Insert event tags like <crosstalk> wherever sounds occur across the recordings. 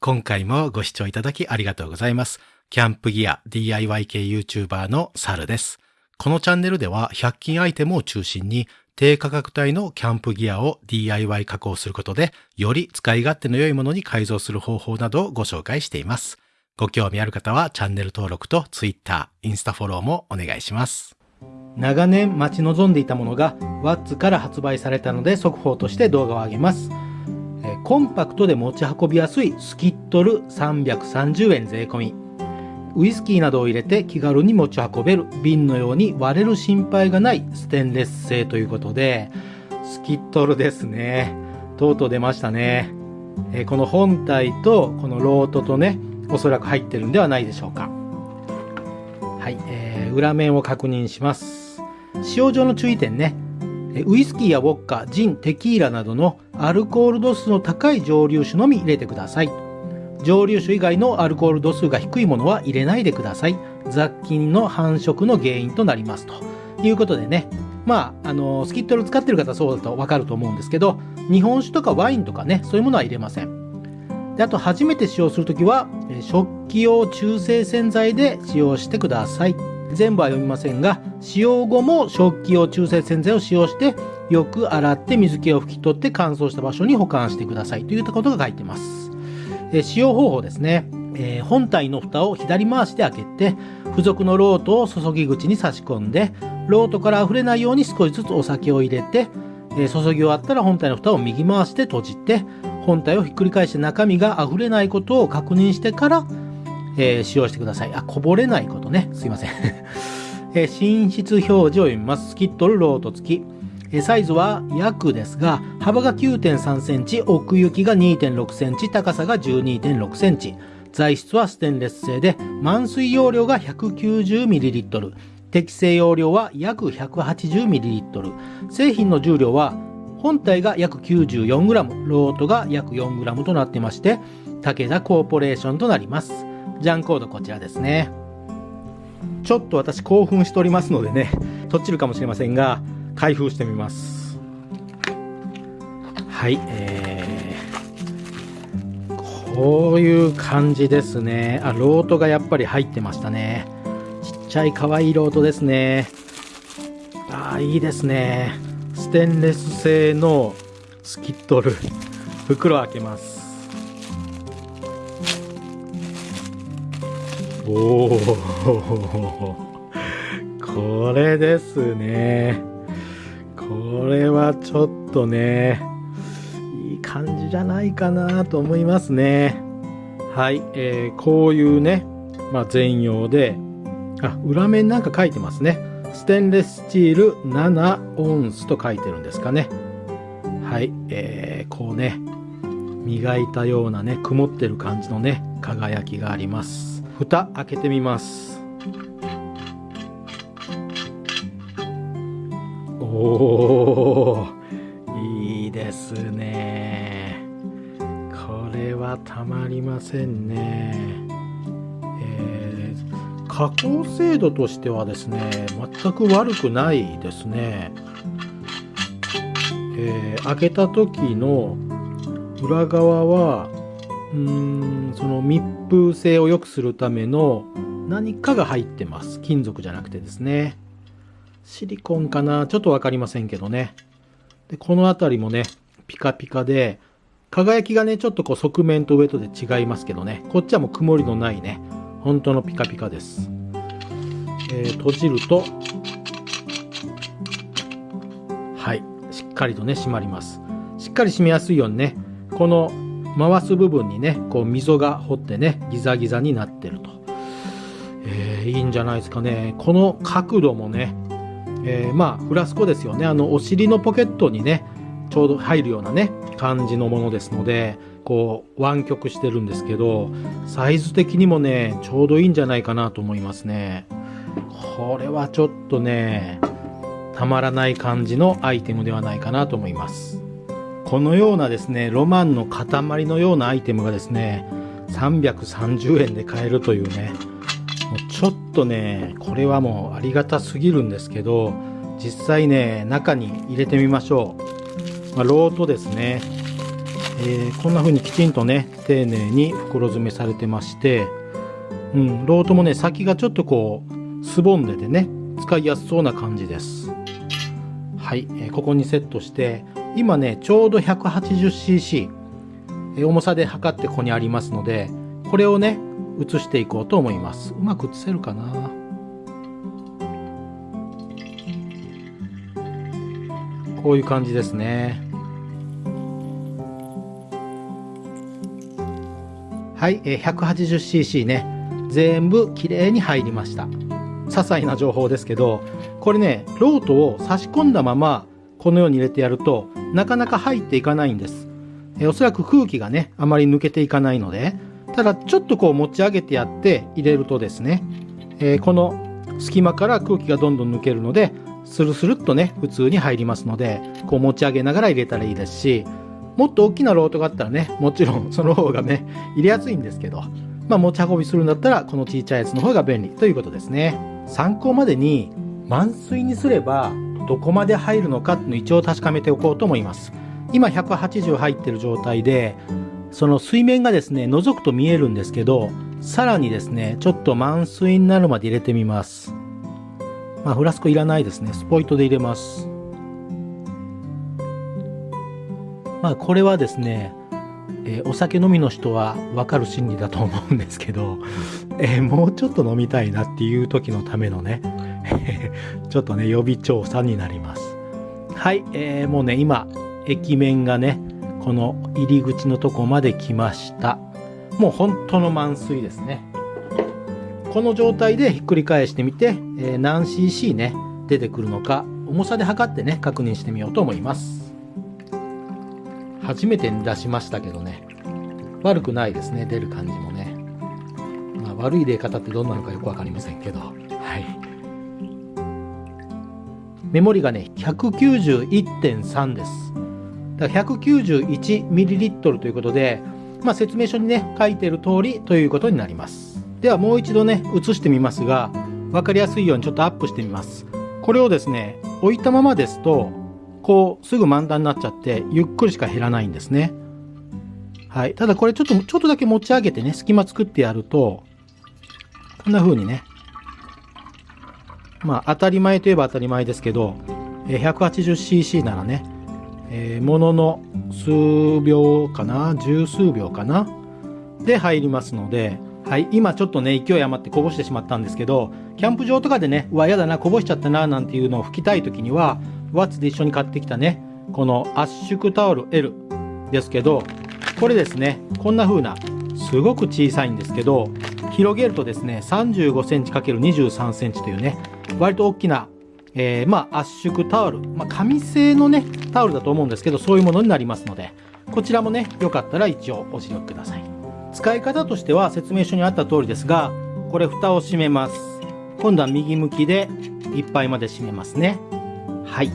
今回もご視聴いただきありがとうございます。キャンプギア DIY 系 YouTuber のサルです。このチャンネルでは100均アイテムを中心に低価格帯のキャンプギアを DIY 加工することでより使い勝手の良いものに改造する方法などをご紹介しています。ご興味ある方はチャンネル登録と Twitter、インスタフォローもお願いします。長年待ち望んでいたものが WATS から発売されたので速報として動画を上げます。コンパクトで持ち運びやすいスキットル330円税込み。ウイスキーなどを入れて気軽に持ち運べる瓶のように割れる心配がないステンレス製ということで、スキットルですね。とうとう出ましたね。えこの本体とこのロートとね、おそらく入ってるんではないでしょうか。はい、えー裏面を確認します。使用上の注意点ね。ウイスキーやウォッカ、ジン、テキーラなどのアルコール度数の高い蒸留酒のみ入れてください。蒸留酒以外のアルコール度数が低いものは入れないでください。雑菌の繁殖の原因となりますということでね。まあ、あの、スキットル使ってる方そうだとわかると思うんですけど、日本酒とかワインとかね、そういうものは入れません。であと、初めて使用するときは、食器用中性洗剤で使用してください。全部は読みませんが、使用後も食器用中性洗剤を使用して、よく洗って水気を拭き取って乾燥した場所に保管してくださいといったことが書いてます。え使用方法ですね、えー本体の蓋を左回しで開けて付属のロートを注ぎ口に差し込んでロートから溢れないように少しずつお酒を入れて、えー注ぎ終わったら本体の蓋を右回して閉じて本体をひっくり返して中身が溢れないことを確認してから、えー使用してくださいあこぼれないことねすいません、<laughs> えー寝室表示を読みますスキットルロート付きえーサイズは約ですが、幅が9.3センチ、奥行きが2.6センチ、高さが12.6センチ。材質はステンレス製で、満水容量が 190ml。適正容量は約 180ml。製品の重量は、本体が約 94g、ロートが約 4g となってまして、武田コーポレーションとなります。ジャンコードこちらですね。ちょっと私興奮しておりますのでね、とっちるかもしれませんが、開封してみます。はい、えー、こういう感じですね。あ、ロートがやっぱり入ってましたね。ちっちゃい可愛いロートですね。あー、いいですね。ステンレス製のスキットル。袋開けます。おおこれですね。これはちょっとねいい感じじゃないかなと思いますね。はい、えーこういうね、まあ、全容であ裏面なんか書いてますね。ステンレススチール7オンスと書いてるんですかね。はい、えーこうね磨いたようなね曇ってる感じのね輝きがあります。蓋開けてみます。おーいいですね。これはたまりませんね。えー加工精度としてはですね全く悪くないですね。えー開けた時の裏側はうーんその密封性を良くするための何かが入ってます。金属じゃなくてですね。シリコンかな。ちょっとわかりませんけどね。でこの辺りもねピカピカで輝きがねちょっとこう側面と上とで違いますけどね。こっちはもう曇りのないね。本当のピカピカです、えー閉じるとはい。しっかりとね閉まります。しっかり閉めやすいようにねこの回す部分にねこう溝が掘ってねギザギザになってると、えーいいんじゃないですかね。この角度もね、えーまあフラスコですよね。あのお尻のポケットにねちょうど入るようなね感じのものですのでこう湾曲してるんですけどサイズ的にもねちょうどいいんじゃないかなと思いますね。これはちょっとねたまらない感じのアイテムではないかなと思います。このようなですねロマンの塊のようなアイテムがですね330円で買えるというねもうちょっとねこれはもうありがたすぎるんですけど実際ね中に入れてみましょう、まあ、ロートですね。えー、こんな風にきちんとね丁寧に袋詰めされてましてうんロートもね先がちょっとこうすぼんでてね使いやすそうな感じです。はい、えー、ここにセットして今ねちょうど 180cc 重さで測ってここにありますのでこれをね移していこうと思います。うまく移せるかな？こういう感じですね。はい 180cc ね全部きれいに入りました。些細な情報ですけどこれねロートを差し込んだままこのように入れてやるとなかなか入っていかないんです。えおそらく空気がねあまり抜けていかないのでただちょっとこう持ち上げてやって入れるとですね、えー、この隙間から空気がどんどん抜けるのでスルスルっとね普通に入りますのでこう持ち上げながら入れたらいいですしもっと大きなロートがあったらねもちろん <laughs> その方がね入れやすいんですけどまあ持ち運びするんだったらこのちいちゃいやつの方が便利ということですね。参考までに満水にすればどこまで入るのかっていうのを一応確かめておこうと思います。今180入ってる状態でその水面がですね覗くと見えるんですけどさらにですねちょっと満水になるまで入れてみます。まあフラスコいらないですね。スポイトで入れます。まあこれはですね、えー、お酒飲みの人はわかる心理だと思うんですけど、えー、もうちょっと飲みたいなっていう時のためのね <laughs> ちょっとね予備調査になります。はい、えー、もうね今駅面がねこの入り口のとこまで来ました。もう本当の満水ですね。この状態でひっくり返してみて、えー、何 cc ね出てくるのか重さで測ってね確認してみようと思います。初めて出しましたけどね悪くないですね出る感じもね、まあ、悪い入れ方ってどんなのかよく分かりませんけど。メモリがね191.3です。だから 191ml ということで、まあ、説明書にね書いてる通りということになります。ではもう一度ね映してみますが分かりやすいようにちょっとアップしてみます。これをですね置いたままですとこうすぐ満タンになっちゃってゆっくりしか減らないんですね。はい。ただこれちょっとちょっとだけ持ち上げてね隙間作ってやるとこんな風にねまあ当たり前といえば当たり前ですけど 180cc ならねえー、ものの数秒かな十数秒かなで入りますので、はい、今ちょっとね勢い余ってこぼしてしまったんですけどキャンプ場とかでねうわやだなこぼしちゃったななんていうのを拭きたい時にはワッツで一緒に買ってきたねこの圧縮タオル L ですけどこれですねこんな風なすごく小さいんですけど広げるとですね 35cm×23cm というね割と大きなえー、まあ圧縮タオル、まあ、紙製のねタオルだと思うんですけどそういうものになりますのでこちらもねよかったら一応お使用ください。使い方としては説明書にあった通りですがこれ蓋を閉めます。今度は右向きでいっぱいまで閉めますね。はい。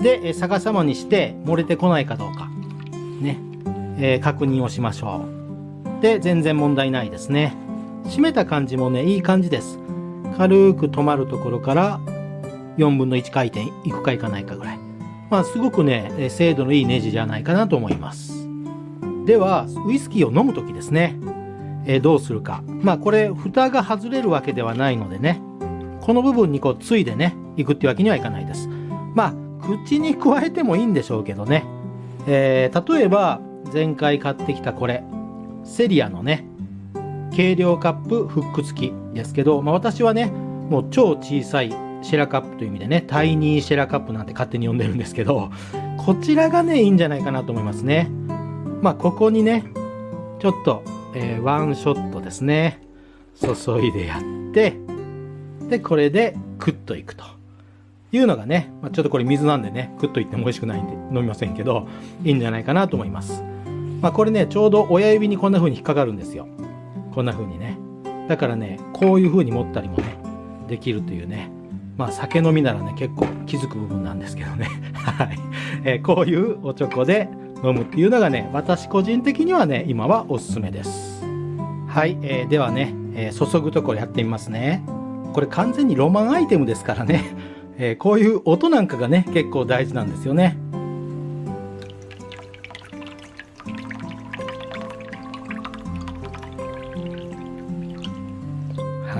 で逆さまにして漏れてこないかどうか。ね、えー、確認をしましょう。で全然問題ないですね。閉めた感じもねいい感じです。軽く止まるところから4分の1回転いくかいかないかぐらい。まあ、すごくね、精度のいいネジじゃないかなと思います。では、ウイスキーを飲む時ですね、えー、どうするか。まあ、これ、蓋が外れるわけではないのでね、この部分にこう、ついでね、いくってわけにはいかないです。まあ、口に加えてもいいんでしょうけどね。えー、例えば、前回買ってきたこれ、セリアのね、軽量カップフック付きですけど、まあ、私はね、もう超小さいシェラカップという意味でね、タイニーシェラカップなんて勝手に呼んでるんですけど、こちらがね、いいんじゃないかなと思いますね。まあ、ここにね、ちょっと、えー、ワンショットですね。注いでやって、で、これでクッといくと。いうのがね、まあ、ちょっとこれ水なんでね、クッといっても美味しくないんで飲みませんけど、いいんじゃないかなと思います。まあ、これね、ちょうど親指にこんな風に引っかかるんですよ。こんな風にね。だからね、こういう風に持ったりもね、できるというね、まあ酒飲みならね結構気づく部分なんですけどね。<laughs> はい、えー、こういうおちょこで飲むっていうのがね私個人的にはね今はおすすめです。はい、えー、ではね、えー、注ぐところやってみますね。これ完全にロマンアイテムですからね、えこういう音なんかがね結構大事なんですよね。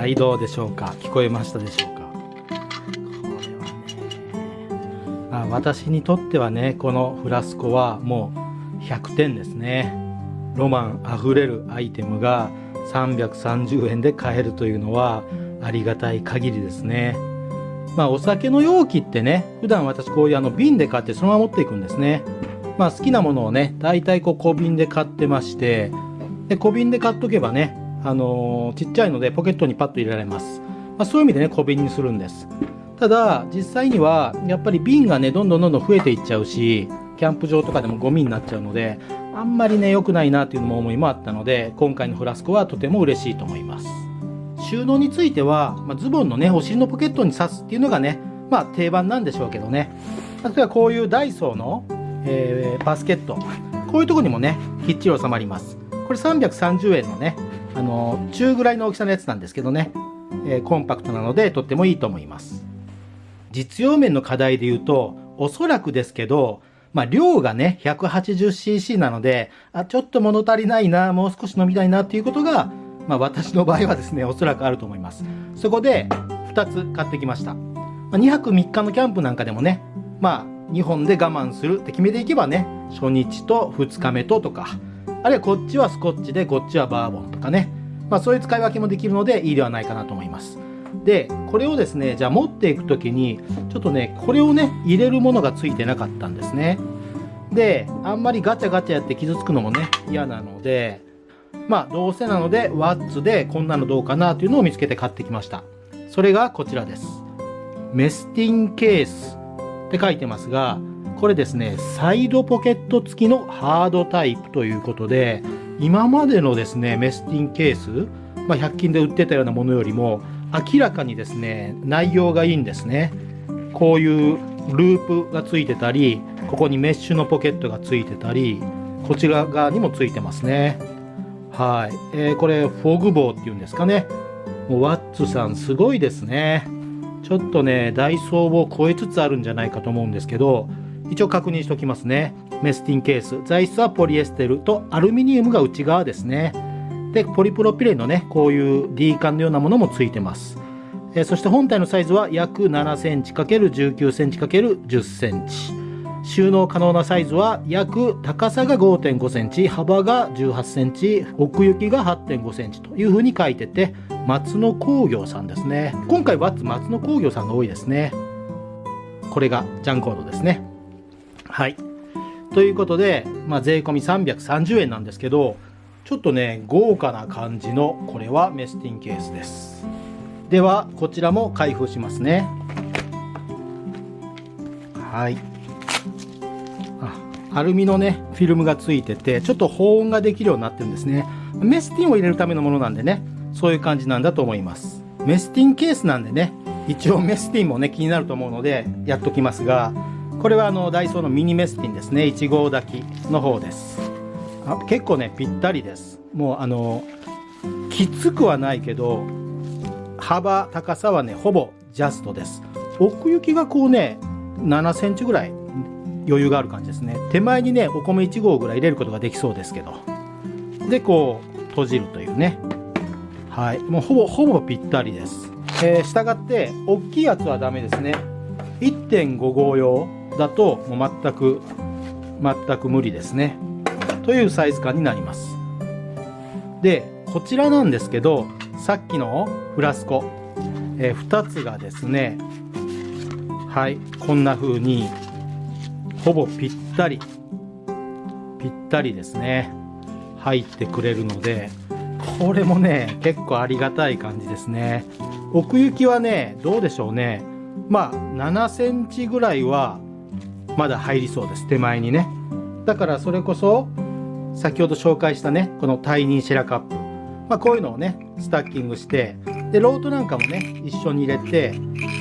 はいどうでしょうか？聞こえましたでしょうか？これはね、まあ、私にとってはねこのフラスコはもう100点ですね。ロマンあふれるアイテムが330円で買えるというのはありがたい限りですね。まあお酒の容器ってね普段私こういうあの瓶で買ってそのまま持っていくんですね。まあ好きなものをね大体こう小瓶で買ってましてで小瓶で買っとけばねあの、ちっちゃいのでポケットにパッと入れられます、まあ、そういう意味でね小瓶にするんです。ただ実際にはやっぱり瓶がねどんどんどんどん増えていっちゃうしキャンプ場とかでもゴミになっちゃうのであんまりね良くないなという思いもあったので今回のフラスコはとても嬉しいと思います。収納については、まあ、ズボンのねお尻のポケットに刺すっていうのがねまあ定番なんでしょうけどね。例えばこういうダイソーの、えー、バスケット。こういうとこにもねきっちり収まります。これ330円のねあの中ぐらいの大きさのやつなんですけどね、えー、コンパクトなのでとってもいいと思います実用面の課題で言うとおそらくですけどまあ、量がね、180cc なので、あ、ちょっと物足りないな、もう少し飲みたいなっていうことが、まあ、私の場合はですね、おそらくあると思います。そこで、2つ買ってきました。まあ、2泊3日のキャンプなんかでもね、まあ、2本で我慢するって決めていけばね、初日と2日目ととか、あるいはこっちはスコッチで、こっちはバーボンとかね、まあ、そういう使い分けもできるのでいいではないかなと思います。で、これをですね、じゃあ持っていく時に、ちょっとね、これをね、入れるものがついてなかったんですね。で、あんまりガチャガチャやって傷つくのもね、嫌なので、まあ、どうせなので、ワッツでこんなのどうかなというのを見つけて買ってきました。それがこちらです。メスティンケースって書いてますが、これですね、サイドポケット付きのハードタイプということで、今までのですね、メスティンケース、まあ、100均で売ってたようなものよりも、明らかにですね内容がいいんですね。こういうループがついてたりここにメッシュのポケットがついてたりこちら側にもついてますね。はい、えー、これフォグボーっていうんですかね。もうワッツさんすごいですね。ちょっとねダイソーを超えつつあるんじゃないかと思うんですけど一応確認しておきますねメスティンケース材質はポリエステルとアルミニウムが内側ですねで、ポリプロピレンのね、こういう D 管のようなものもついてます。え、そして本体のサイズは約7センチ ×19 センチ ×10 センチ。収納可能なサイズは約高さが5.5センチ、幅が18センチ、奥行きが8.5センチというふうに書いてて、松野工業さんですね。今回は松野工業さんが多いですね。これがジャンコードですね。はい。ということで、まあ、税込み330円なんですけど、ちょっとね豪華な感じのこれはメスティンケースです。ではこちらも開封しますね。はい。あアルミのねフィルムがついててちょっと保温ができるようになってるんですね。メスティンを入れるためのものなんでねそういう感じなんだと思います。メスティンケースなんでね一応メスティンもね気になると思うのでやっときますがこれはあのダイソーのミニメスティンですね。1号炊きの方です。あ結構ねぴったりです。もうあのきつくはないけど幅高さはねほぼジャストです。奥行きがこうね7センチぐらい余裕がある感じですね。手前にねお米1合ぐらい入れることができそうですけど。でこう閉じるというね。はい。もうほぼほぼぴったりです。えー、従って大きいやつはダメですね。1.5合用。だともう全く全く無理ですねというサイズ感になります。で、こちらなんですけど、さっきのフラスコ、えー、2つがですね、はい、こんな風に、ほぼぴったり、ぴったりですね、入ってくれるので、これもね、結構ありがたい感じですね。奥行きはね、どうでしょうね。まあ、7センチぐらいは、まだ入りそうです。手前にね。だからそれこそ、先ほど紹介したねこのタイニーシェラカップ、まあ、こういうのをねスタッキングしてでロートなんかもね一緒に入れて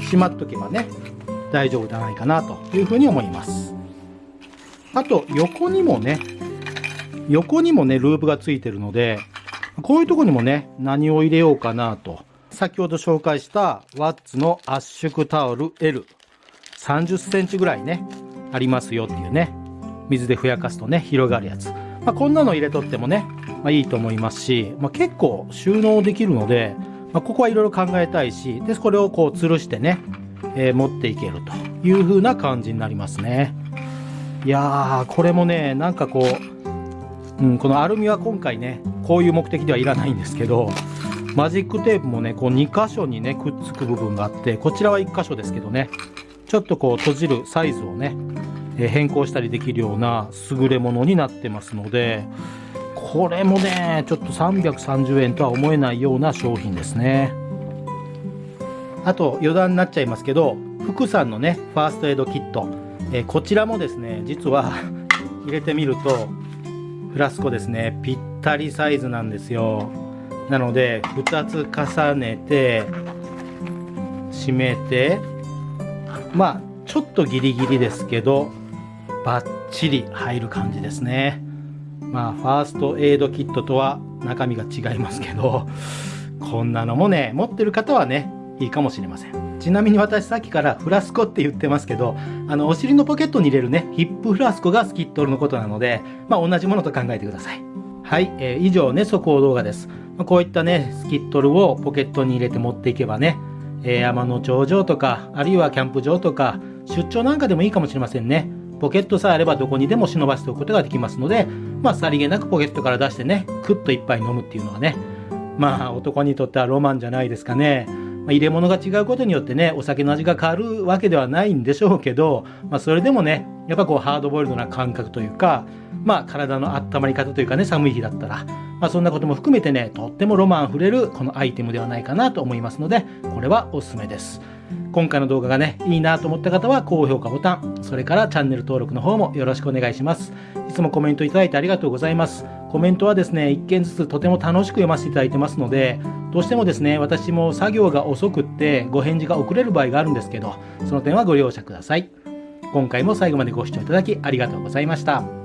しまっとけばね大丈夫じゃないかなというふうに思います。あと横にもね横にもねループがついてるのでこういうとこにもね何を入れようかなと。先ほど紹介したワッツの圧縮タオル L 30センチぐらいね。ありますよっていうね水でふやかすとね広がるやつまあ、こんなの入れとってもね、まあ、いいと思いますし、まあ、結構収納できるので、ま、ここはいろいろ考えたいし、で、これをこう吊るしてね、えー、持っていけるという風な感じになりますね。いやー、これもね、なんかこう、うん、このアルミは今回ね、こういう目的ではいらないんですけど、マジックテープもね、こう2箇所にね、くっつく部分があって、こちらは1箇所ですけどね、ちょっとこう閉じるサイズをね、変更したりできるような優れものになってますので、これもね、ちょっと330円とは思えないような商品ですね。あと余談になっちゃいますけど、福さんのね、ファーストエイドキット、え、こちらもですね、実は <laughs> 入れてみると、フラスコですね、ぴったりサイズなんですよ。なので、2つ重ねて、締めて、まあ、ちょっとギリギリですけど、バッチリ入る感じですね。まあ、ファーストエイドキットとは中身が違いますけど、こんなのもね、持ってる方はね、いいかもしれません。ちなみに私さっきからフラスコって言ってますけど、あの、お尻のポケットに入れるね、ヒップフラスコがスキットルのことなので、まあ同じものと考えてください。はい、えー、以上ね、速報動画です。こういったね、スキットルをポケットに入れて持っていけばね、えー、山の頂上とか、あるいはキャンプ場とか、出張なんかでもいいかもしれませんね。ポケットさえあればどこにでも忍ばせておくことができますので、まあ、さりげなくポケットから出してね、クッと一杯飲むっていうのはね、まあ、男にとってはロマンじゃないですかね。まあ、入れ物が違うことによってね、お酒の味が変わるわけではないんでしょうけど、まあ、それでもね、やっぱこう、ハードボイルドな感覚というか、まあ、体の温まり方というかね、寒い日だったら、まあ、そんなことも含めてね、とってもロマンあふれるこのアイテムではないかなと思いますので、これはおすすめです。今回の動画がね、いいなと思った方は高評価ボタン、それからチャンネル登録の方もよろしくお願いします。いつもコメントいただいてありがとうございます。コメントはですね、一件ずつとても楽しく読ませていただいてますので、どうしてもですね、私も作業が遅くってご返事が遅れる場合があるんですけど、その点はご容赦ください。今回も最後までご視聴いただきありがとうございました。